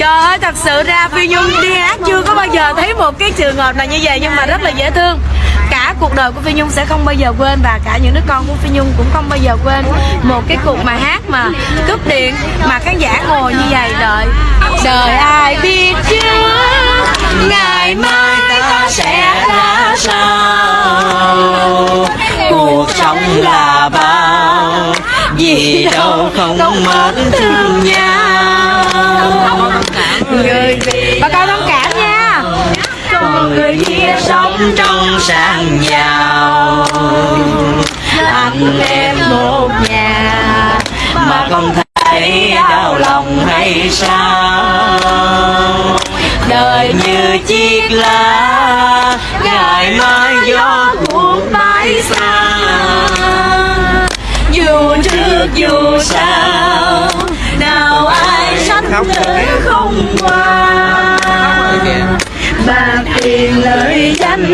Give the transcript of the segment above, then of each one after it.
Trời ơi, thật sự ra Phi Nhung đi hát chưa có bao giờ thấy một cái trường hợp nào như vậy nhưng mà rất là dễ thương. Cả cuộc đời của Phi Nhung sẽ không bao giờ quên và cả những đứa con của Phi Nhung cũng không bao giờ quên một cái cuộc mà hát mà cướp điện, mà khán giả ngồi như vậy đợi. Đời ai biết chứ ngày mai ta sẽ ra sao? Cuộc sống là bao, gì đâu không mất thương nhau người bà con thông cảm nha còn người kia sống trong sang giàu anh em một nhà mà không thấy đau lòng hay sao đời như chiếc lá ngày mai gió cuốn bay xa dù trước dù sau tới không qua. Bạc tiền lợi danh.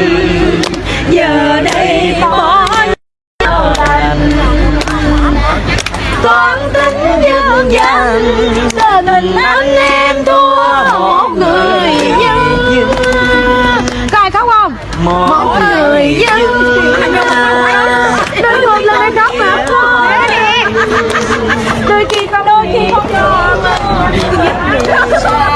Giờ đây bỏ nhau lành toan tính dương gian. Tình anh em thua một người dân có ai khóc không? Một người dân đôi một lời khóc mà. Đôi khi con đôi khi không mà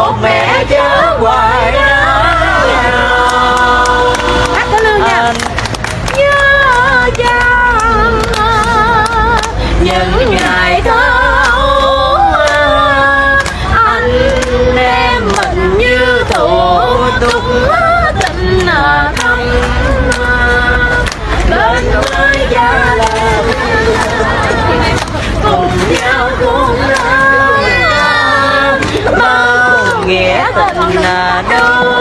một mẹ chớ hoài hát lương nha. Nhớ chăng những ngày thâu anh em mình như thủ tục tình thâm bên với tình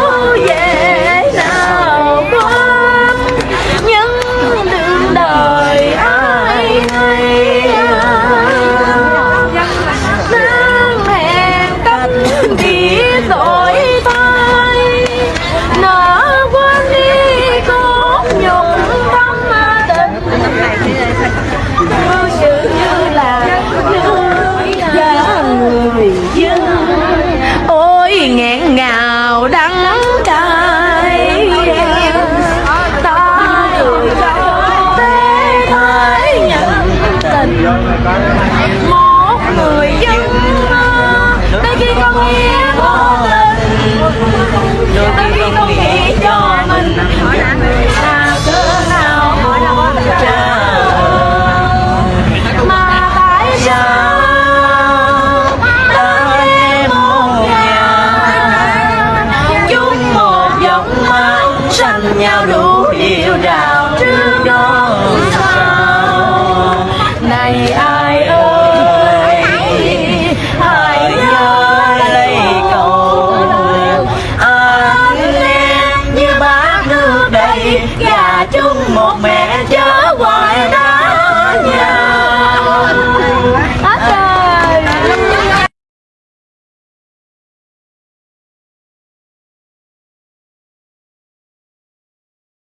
nhau đủ yêu đào trước đó. Sao này